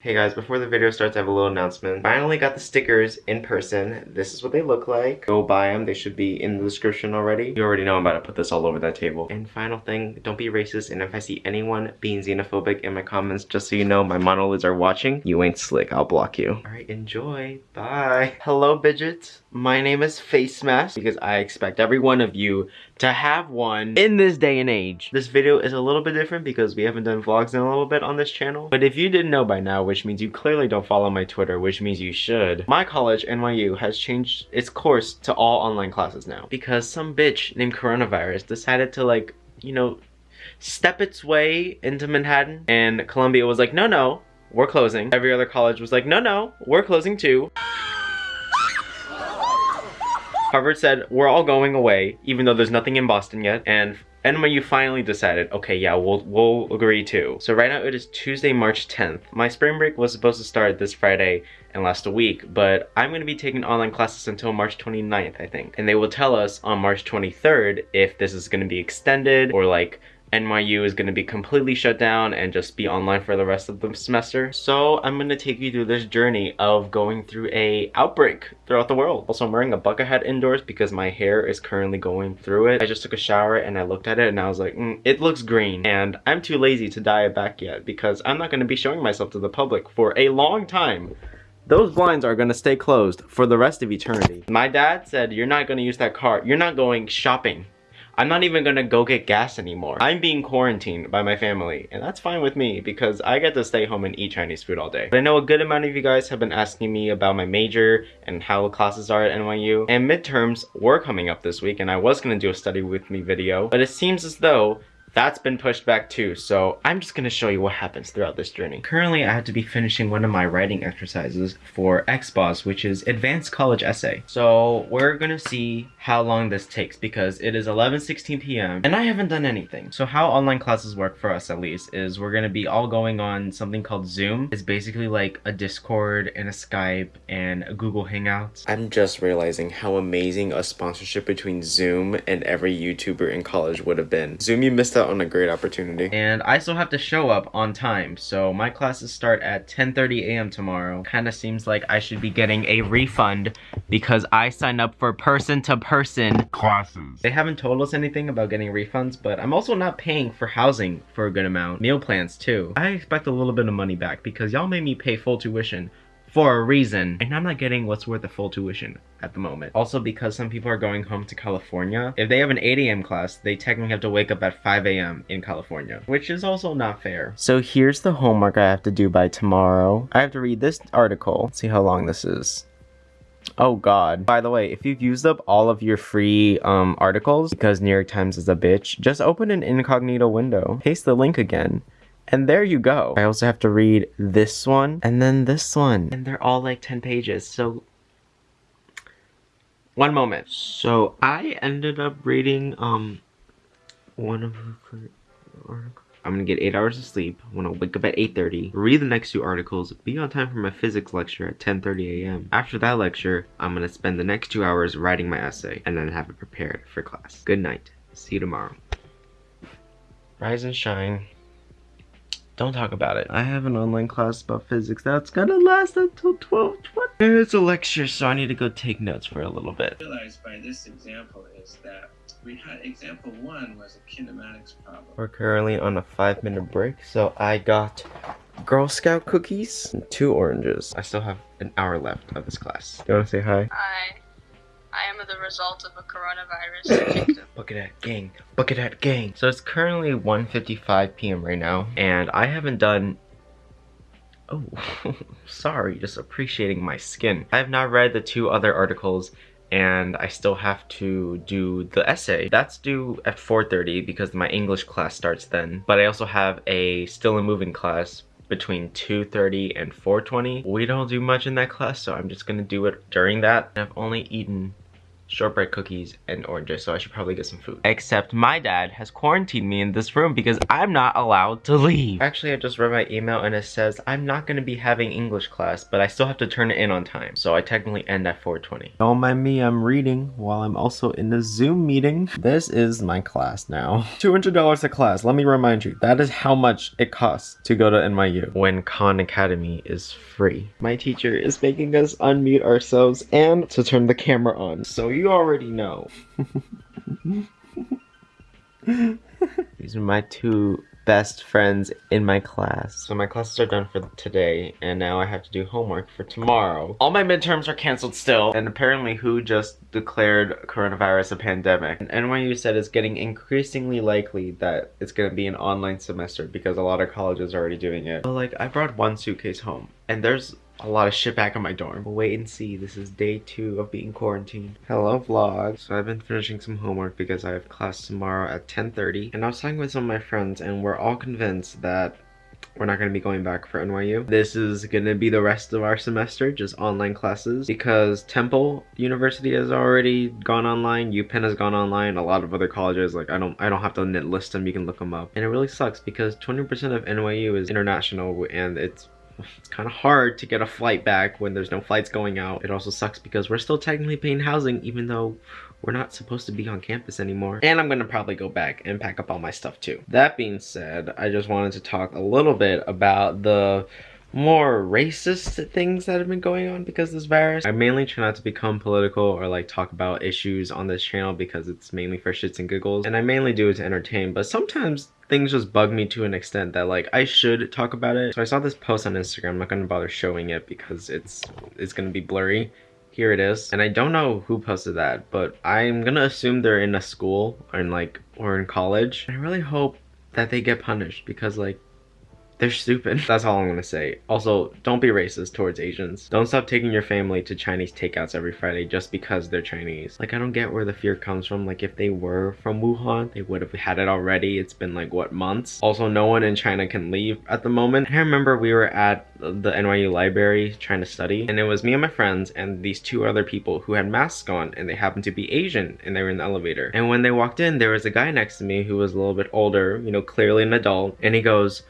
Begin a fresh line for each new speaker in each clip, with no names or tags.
Hey guys, before the video starts, I have a little announcement. Finally got the stickers in person. This is what they look like. Go buy them. They should be in the description already. You already know I'm about to put this all over that table. And final thing, don't be racist. And if I see anyone being xenophobic in my comments, just so you know, my monolids are watching. You ain't slick. I'll block you. All right, enjoy. Bye. Hello, Bidgets. My name is Face Mask because I expect every one of you to have one in this day and age. This video is a little bit different because we haven't done vlogs in a little bit on this channel. But if you didn't know by now, which means you clearly don't follow my Twitter, which means you should, my college, NYU, has changed its course to all online classes now. Because some bitch named Coronavirus decided to like, you know, step its way into Manhattan. And Columbia was like, no, no, we're closing. Every other college was like, no, no, we're closing too. Harvard said, we're all going away, even though there's nothing in Boston yet. And NYU finally decided, okay, yeah, we'll, we'll agree too. So right now it is Tuesday, March 10th. My spring break was supposed to start this Friday and last a week, but I'm going to be taking online classes until March 29th, I think. And they will tell us on March 23rd if this is going to be extended or like NYU is going to be completely shut down and just be online for the rest of the semester. So I'm going to take you through this journey of going through a outbreak throughout the world. Also, I'm wearing a bucket hat indoors because my hair is currently going through it. I just took a shower and I looked at it and I was like, mm, it looks green. And I'm too lazy to dye it back yet because I'm not going to be showing myself to the public for a long time those blinds are gonna stay closed for the rest of eternity. My dad said, you're not gonna use that car. You're not going shopping. I'm not even gonna go get gas anymore. I'm being quarantined by my family, and that's fine with me because I get to stay home and eat Chinese food all day. But I know a good amount of you guys have been asking me about my major and how the classes are at NYU, and midterms were coming up this week, and I was gonna do a study with me video, but it seems as though that's been pushed back too, so I'm just gonna show you what happens throughout this journey. Currently, I have to be finishing one of my writing exercises for Expos, which is Advanced College Essay. So we're gonna see how long this takes because it is 11:16 p.m. and I haven't done anything. So how online classes work for us at least is we're gonna be all going on something called Zoom. It's basically like a Discord and a Skype and a Google Hangouts. I'm just realizing how amazing a sponsorship between Zoom and every YouTuber in college would have been. Zoom, you missed out on a great opportunity. And I still have to show up on time, so my classes start at 10.30 a.m. tomorrow. Kinda seems like I should be getting a refund because I signed up for person-to-person -person classes. They haven't told us anything about getting refunds, but I'm also not paying for housing for a good amount. Meal plans too. I expect a little bit of money back because y'all made me pay full tuition for a reason. And I'm not getting what's worth the full tuition at the moment. Also because some people are going home to California, if they have an 8 a.m. class, they technically have to wake up at 5 a.m. in California, which is also not fair. So here's the homework I have to do by tomorrow. I have to read this article. Let's see how long this is. Oh god. By the way, if you've used up all of your free um, articles because New York Times is a bitch, just open an incognito window. Paste the link again. And there you go. I also have to read this one and then this one. And they're all like 10 pages. So one moment. So I ended up reading um one of the articles. I'm gonna get 8 hours of sleep. I'm gonna wake up at 8.30, read the next two articles, be on time for my physics lecture at 10.30 a.m. After that lecture, I'm gonna spend the next two hours writing my essay and then have it prepared for class. Good night. See you tomorrow. Rise and shine. Don't talk about it. I have an online class about physics that's gonna last until 12, 20. It's a lecture, so I need to go take notes for a little bit.
realized by this example is that we had example one was a kinematics problem.
We're currently on a five minute break, so I got Girl Scout cookies and two oranges. I still have an hour left of this class. You wanna say hi?
Hi. I am the result of a coronavirus victim.
Bucket hat gang, bucket hat gang. So it's currently 1.55 p.m. right now, and I haven't done Oh, sorry, just appreciating my skin. I have not read the two other articles and I still have to do the essay. That's due at 4.30 because my English class starts then. But I also have a still and moving class between 2.30 and 4.20. We don't do much in that class, so I'm just gonna do it during that. I've only eaten shortbread cookies and oranges, so I should probably get some food. Except my dad has quarantined me in this room because I'm not allowed to leave. Actually, I just read my email and it says I'm not going to be having English class, but I still have to turn it in on time. So I technically end at 4.20. Don't mind me, I'm reading while I'm also in the Zoom meeting. This is my class now. $200 a class. Let me remind you, that is how much it costs to go to NYU when Khan Academy is free. My teacher is making us unmute ourselves and to turn the camera on. So you already know. These are my two best friends in my class. So my classes are done for today, and now I have to do homework for tomorrow. All my midterms are canceled still, and apparently WHO just declared coronavirus a pandemic. And NYU said it's getting increasingly likely that it's gonna be an online semester because a lot of colleges are already doing it. But like, I brought one suitcase home, and there's a lot of shit back in my dorm. We'll wait and see. This is day two of being quarantined. Hello vlog. So I've been finishing some homework because I have class tomorrow at 10.30. And I was talking with some of my friends and we're all convinced that we're not going to be going back for NYU. This is going to be the rest of our semester, just online classes, because Temple University has already gone online, UPenn has gone online, a lot of other colleges, like I don't I don't have to list them, you can look them up. And it really sucks because 20% of NYU is international and it's it's kind of hard to get a flight back when there's no flights going out. It also sucks because we're still technically paying housing even though we're not supposed to be on campus anymore. And I'm gonna probably go back and pack up all my stuff too. That being said, I just wanted to talk a little bit about the more racist things that have been going on because this virus. I mainly try not to become political or like talk about issues on this channel because it's mainly for shits and giggles and I mainly do it to entertain but sometimes things just bug me to an extent that like I should talk about it. So I saw this post on Instagram, I'm not gonna bother showing it because it's it's gonna be blurry. Here it is. And I don't know who posted that, but I'm gonna assume they're in a school or in like or in college. I really hope that they get punished because like they're stupid. That's all I'm gonna say. Also, don't be racist towards Asians. Don't stop taking your family to Chinese takeouts every Friday just because they're Chinese. Like, I don't get where the fear comes from. Like, if they were from Wuhan, they would have had it already. It's been like, what, months? Also, no one in China can leave at the moment. I remember we were at the NYU library trying to study, and it was me and my friends and these two other people who had masks on, and they happened to be Asian, and they were in the elevator. And when they walked in, there was a guy next to me who was a little bit older, you know, clearly an adult, and he goes,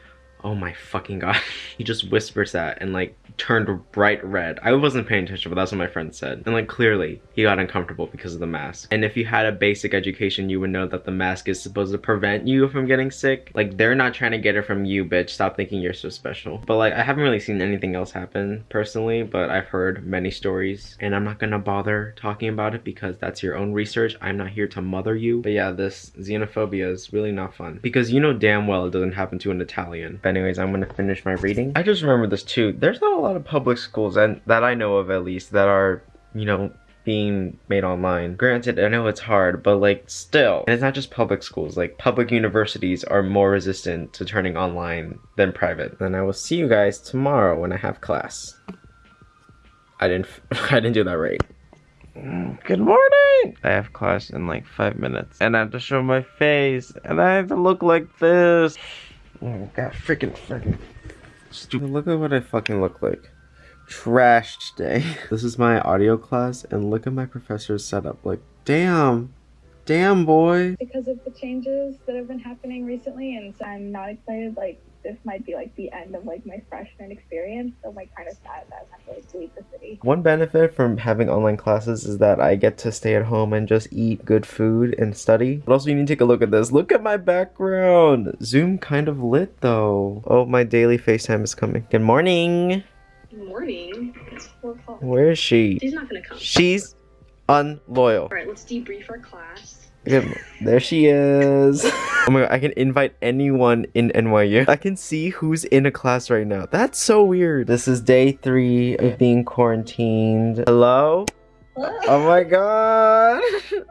Oh my fucking god. he just whispers that and like turned bright red. I wasn't paying attention, but that's what my friend said. And like clearly, he got uncomfortable because of the mask. And if you had a basic education, you would know that the mask is supposed to prevent you from getting sick. Like they're not trying to get it from you, bitch. Stop thinking you're so special. But like I haven't really seen anything else happen personally, but I've heard many stories and I'm not gonna bother talking about it because that's your own research. I'm not here to mother you. But yeah, this xenophobia is really not fun because you know damn well it doesn't happen to an Italian. But anyways, I'm gonna finish my reading. I just remember this too. There's not a lot of public schools and that I know of at least that are, you know, being made online. Granted, I know it's hard, but like still, and it's not just public schools, like public universities are more resistant to turning online than private. And I will see you guys tomorrow when I have class. I didn't, I didn't do that right. Good morning! I have class in like five minutes and I have to show my face and I have to look like this. Oh god, freaking, freaking stupid. Look at what I fucking look like trash day. This is my audio class and look at my professor's setup. Like, damn. Damn, boy.
Because of the changes that have been happening recently and so I'm not excited, like, this might be like the end of like my freshman experience. So I'm like kind of sad that I have to like leave the city.
One benefit from having online classes is that I get to stay at home and just eat good food and study. But also you need to take a look at this. Look at my background. Zoom kind of lit though. Oh, my daily FaceTime is coming. Good morning.
Good morning. It's four o'clock.
Where is she?
She's not gonna come.
She's unloyal.
All right, let's debrief our class.
Good. There she is. oh my god, I can invite anyone in NYU. I can see who's in a class right now. That's so weird. This is day three of being quarantined. Hello? Oh my god.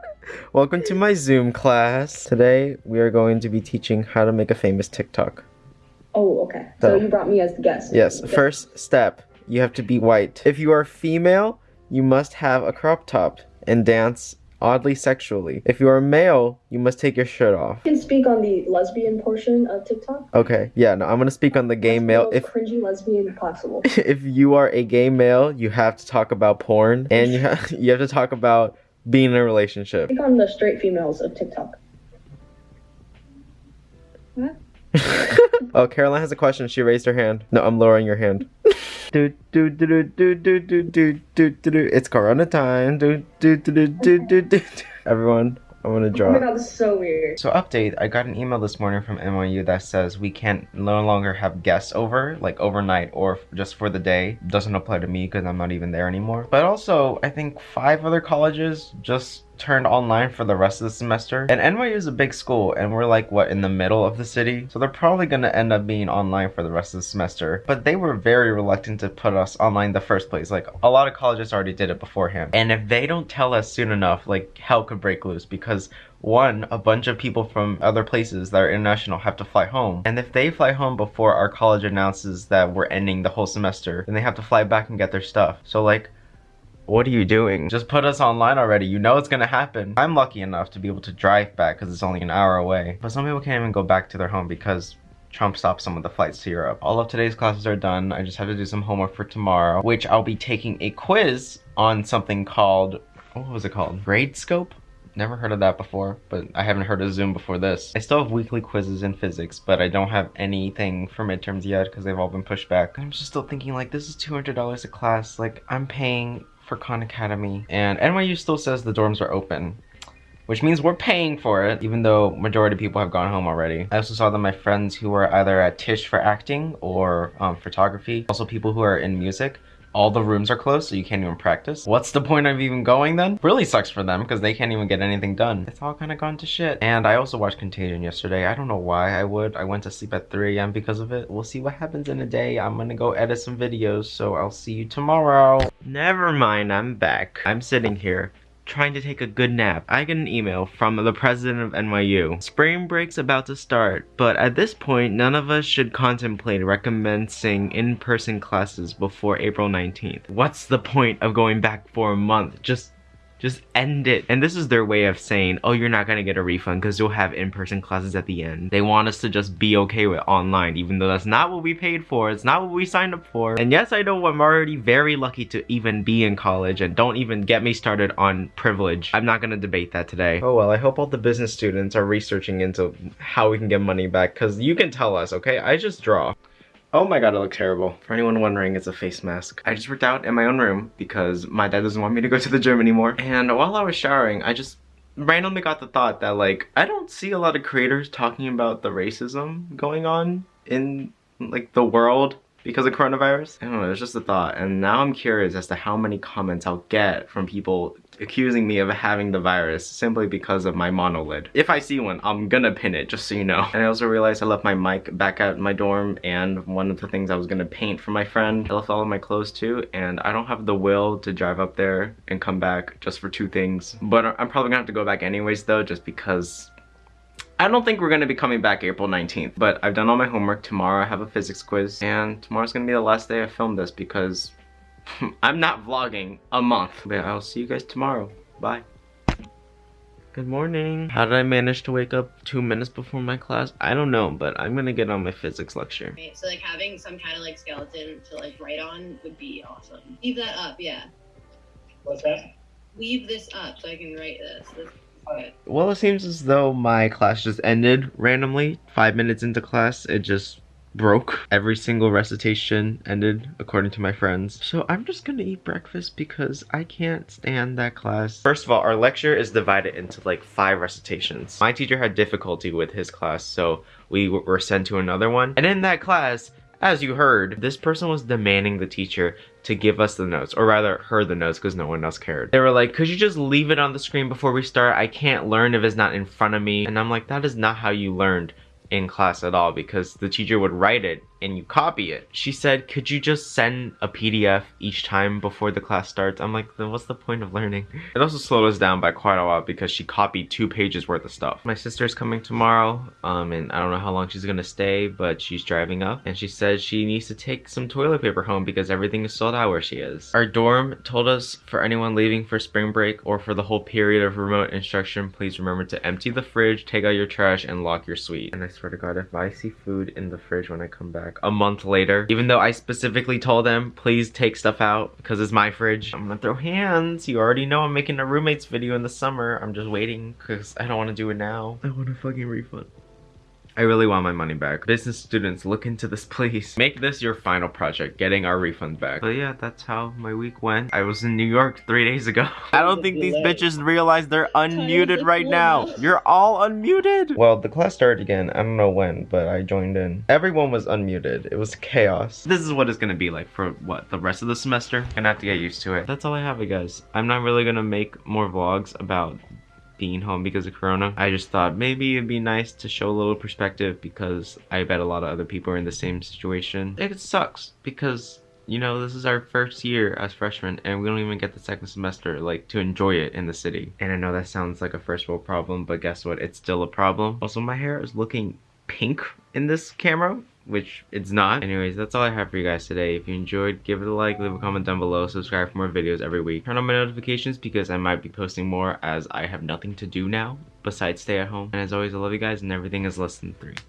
Welcome to my Zoom class. Today, we are going to be teaching how to make a famous TikTok.
Oh, okay. So,
So-
you brought me as the guest.
Yes,
Okay.
first step, you have to be white. If you are female, you must have a crop top and dance oddly sexually. If you are a male, you must take your shirt off.
I can speak on the lesbian portion of TikTok.
Okay, yeah, no, I'm gonna speak on the gay
That's
male.
the
If
cringy lesbian possible.
if you are a gay male, you have to talk about porn, and you have you have to talk about being in a relationship?
Click on the straight females of TikTok. What?
oh, Caroline has a question. She raised her hand. No, I'm lowering your hand. Do do do do do do do do do do. It's Corona time. Do do do do do do. Everyone, I'm gonna
Oh my god, this is so weird.
So update, I got an email this morning from NYU that says we can't no longer have guests over, like overnight or just for the day. Doesn't apply to me because I'm not even there anymore. But also, I think five other colleges just turned online for the rest of the semester. And NYU is a big school and we're like what in the middle of the city. So they're probably going to end up being online for the rest of the semester. But they were very reluctant to put us online the first place. Like a lot of colleges already did it beforehand. And if they don't tell us soon enough, like hell could break loose because one, a bunch of people from other places that are international have to fly home. And if they fly home before our college announces that we're ending the whole semester, then they have to fly back and get their stuff. So like what are you doing? Just put us online already. You know it's gonna happen. I'm lucky enough to be able to drive back because it's only an hour away. But some people can't even go back to their home because Trump stopped some of the flights to Europe. All of today's classes are done. I just have to do some homework for tomorrow, which I'll be taking a quiz on something called, what was it called? Gradescope? Never heard of that before, but I haven't heard of Zoom before this. I still have weekly quizzes in physics, but I don't have anything for midterms yet because they've all been pushed back. I'm just still thinking like this is $200 a class. Like I'm paying for Khan Academy and NYU still says the dorms are open. Which means we're paying for it, even though majority of people have gone home already. I also saw that my friends who were either at Tisch for acting or um, photography, also people who are in music, all the rooms are closed so you can't even practice. What's the point of even going then? Really sucks for them because they can't even get anything done. It's all kind of gone to shit. And I also watched Contagion yesterday. I don't know why I would. I went to sleep at 3 a.m. because of it. We'll see what happens in a day. I'm gonna go edit some videos, so I'll see you tomorrow. Never mind, I'm back. I'm sitting here trying to take a good nap. I get an email from the president of NYU. Spring break's about to start, but at this point, none of us should contemplate recommencing in-person classes before April 19th. What's the point of going back for a month? Just just end it. And this is their way of saying, oh, you're not gonna get a refund because you'll have in-person classes at the end. They want us to just be okay with online, even though that's not what we paid for. It's not what we signed up for. And yes, I know I'm already very lucky to even be in college and don't even get me started on privilege. I'm not gonna debate that today. Oh well, I hope all the business students are researching into how we can get money back because you can tell us, okay? I just draw. Oh my god, it looks terrible. For anyone wondering, it's a face mask. I just worked out in my own room because my dad doesn't want me to go to the gym anymore. And while I was showering, I just randomly got the thought that like, I don't see a lot of creators talking about the racism going on in like the world because of coronavirus. I don't know, it's just a thought. And now I'm curious as to how many comments I'll get from people accusing me of having the virus simply because of my monolid. If I see one, I'm gonna pin it, just so you know. And I also realized I left my mic back at my dorm and one of the things I was gonna paint for my friend, I left all of my clothes too and I don't have the will to drive up there and come back just for two things. But I'm probably gonna have to go back anyways though, just because I don't think we're gonna be coming back April 19th, but I've done all my homework. Tomorrow I have a physics quiz, and tomorrow's gonna be the last day I film this because I'm not vlogging a month. But I'll see you guys tomorrow. Bye. Good morning. How did I manage to wake up two minutes before my class? I don't know, but I'm gonna get on my physics lecture.
Right, So like having some kind of like skeleton to like write on would be awesome. Leave that up, yeah.
What's that?
Leave this up so I can write this. this.
Well, it seems as though my class just ended randomly. Five minutes into class, it just broke. Every single recitation ended, according to my friends. So I'm just gonna eat breakfast because I can't stand that class. First of all, our lecture is divided into like five recitations. My teacher had difficulty with his class, so we were sent to another one. And in that class, as you heard, this person was demanding the teacher to give us the notes, or rather, her the notes, because no one else cared. They were like, could you just leave it on the screen before we start? I can't learn if it's not in front of me. And I'm like, that is not how you learned in class at all because the teacher would write it and you copy it. She said, could you just send a PDF each time before the class starts? I'm like, then what's the point of learning? It also slowed us down by quite a while because she copied two pages worth of stuff. My sister's coming tomorrow, um, and I don't know how long she's gonna stay, but she's driving up and she said she needs to take some toilet paper home because everything is sold out where she is. Our dorm told us for anyone leaving for spring break or for the whole period of remote instruction, please remember to empty the fridge, take out your trash, and lock your suite. And I swear to God, if I see food in the fridge when I come back, a month later. Even though I specifically told them, please take stuff out because it's my fridge. I'm gonna throw hands. You already know I'm making a roommates video in the summer. I'm just waiting because I don't want to do it now. I want a fucking refund. I really want my money back. Business students, look into this please. Make this your final project, getting our refund back. But yeah, that's how my week went. I was in New York three days ago. I don't think these bitches realize they're unmuted right now. You're all unmuted. Well, the class started again. I don't know when, but I joined in. Everyone was unmuted. It was chaos. This is what it's gonna be like for what, the rest of the semester? Gonna have to get used to it. That's all I have, you guys. I'm not really gonna make more vlogs about being home because of corona. I just thought maybe it'd be nice to show a little perspective because i bet a lot of other people are in the same situation. It sucks because you know this is our first year as freshmen and we don't even get the second semester like to enjoy it in the city. And i know that sounds like a first world problem but guess what? It's still a problem. Also my hair is looking pink in this camera which it's not. Anyways, that's all I have for you guys today. If you enjoyed, give it a like, leave a comment down below, subscribe for more videos every week. Turn on my notifications because I might be posting more as I have nothing to do now besides stay at home. And as always, I love you guys and everything is less than three.